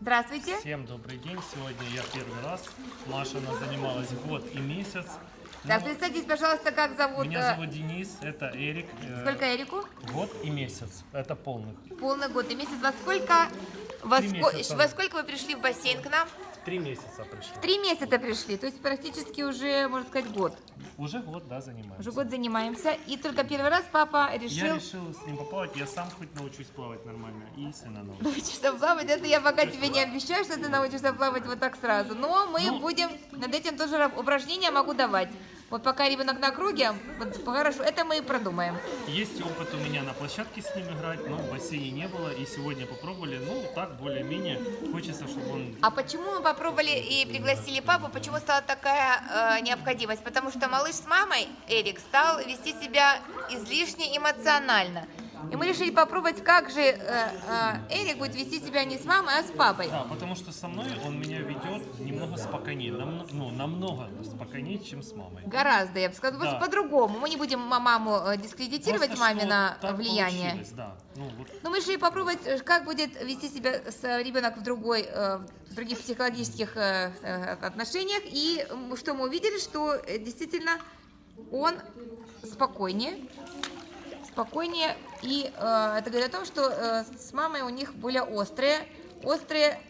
Здравствуйте. Всем добрый день. Сегодня я первый раз. Маша она занималась год и месяц. Так, Ну, представьтесь, пожалуйста, как зовут... меня э, зовут Денис, это Эрик. э, Сколько Эрику? Год и месяц. Это полных. Полный год и месяц. Во сколько... Во, ско- месяца. во сколько вы пришли в бассейн к нам? Три месяца пришли. Три месяца пришли, то есть практически уже, можно сказать, год. Уже год, да, занимаюсь. Уже год занимаемся. И только первый раз папа Я решил решил с ним поплавать. Я сам хоть научусь плавать нормально. И сына научусь. научиться плавать. Это я пока тебе не обещаю, что ты научишься плавать вот так сразу. Но мы Ну. будем над этим тоже упражнения могу давать. Вот пока ребенок на круге, вот хорошо, это мы и продумаем. Есть опыт у меня на площадке с ним играть, но в бассейне не было. И сегодня попробовали. Ну, так, более-менее. Хочется, чтобы он А почему мы попробовали и пригласили папу? Почему стала такая э, необходимость? Потому что малыш с мамой, Эрик, стал вести себя излишне эмоционально. И мы решили попробовать, как же э, э, Эрик будет вести себя не с мамой, а с папой. Да, потому что со мной он меня ведет немного спокойнее, намно- ну, намного спокойнее, чем с мамой. Гораздо, я бы сказала, Да. по-другому. Мы не будем ма- маму э, дискредитировать Просто мамино что так влияние. Да. Ну, вот Но мы решили попробовать, э, как будет вести себя с, э, ребенок в, другой, э, в других психологических э, отношениях. И что мы увидели, что действительно он спокойнее. Спокойнее. И э, это говорит о том, что э, с мамой у них более острые, острые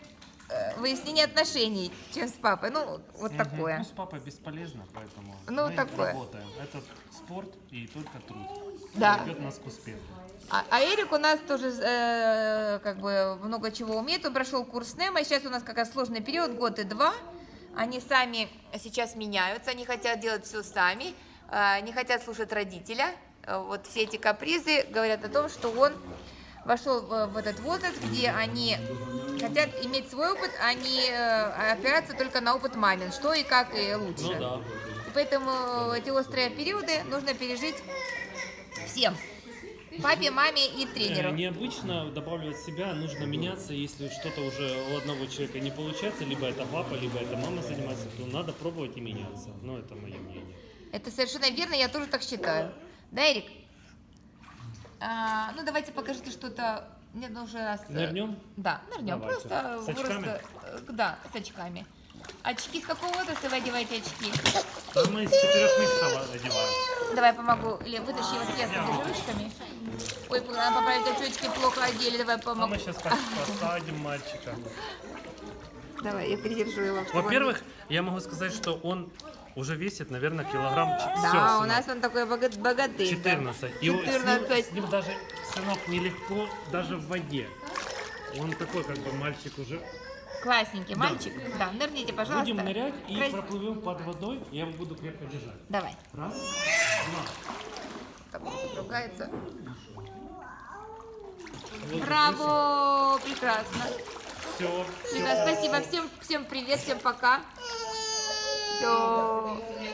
э, выяснение отношений, чем с папой. Ну, вот Мгм. такое. Ну, с папой бесполезно, поэтому Ну, мы такое. работаем. Это спорт и только труд. Да. Ведет нас к успеху. А, а Эрик у нас тоже э, как бы много чего умеет. Он прошел курс НЕМа. Сейчас у нас как раз сложный период, год и два. Они сами сейчас меняются, они хотят делать все сами, э, не хотят слушать родителя. Э, Вот все эти капризы говорят о том, что он вошел в, этот возраст, где они хотят иметь свой опыт, а не э, опираться только на опыт мамин, что и как и лучше. Ну да. И поэтому эти острые периоды нужно пережить всем. Папе, маме и тренеру. Э, Необычно добавлять себя, нужно меняться, если что-то уже у одного человека не получается, либо это папа, либо это мама занимается, то надо пробовать и меняться. Ну, это мое мнение. Это совершенно верно, я тоже так считаю. Да, Эрик? А, ну, давайте покажите что-то. Мне нужно раз... э, Нырнем? Да, нырнем. Давайте. Просто С очками? просто, э, Да, с очками. Очки с какого возраста вы одеваете очки? А мы с четырех месяцев одеваем. Давай помогу. Или вытащи его сверху держи ручками. Ой, надо поправить очечки, плохо одели. Давай А помогу. мы сейчас посадим мальчика. Давай, я придержу его. Во-первых, я могу сказать, что он уже весит, наверное, килограмм Да, всё, у сынок. нас он такой бога- богатырь. да. 14. И с ним- 14. С, ним, даже, сынок, нелегко даже в воде. Он такой, как бы, мальчик уже. Классненький мальчик. Да, нырните, пожалуйста. Будем нырять и Крас- проплывем под водой, я его буду крепко держать. Давай. Раз, он тут ругается. Вот, Браво! Прекрасно. Все. Ребят, спасибо. Всем, всем привет, всем пока. 就.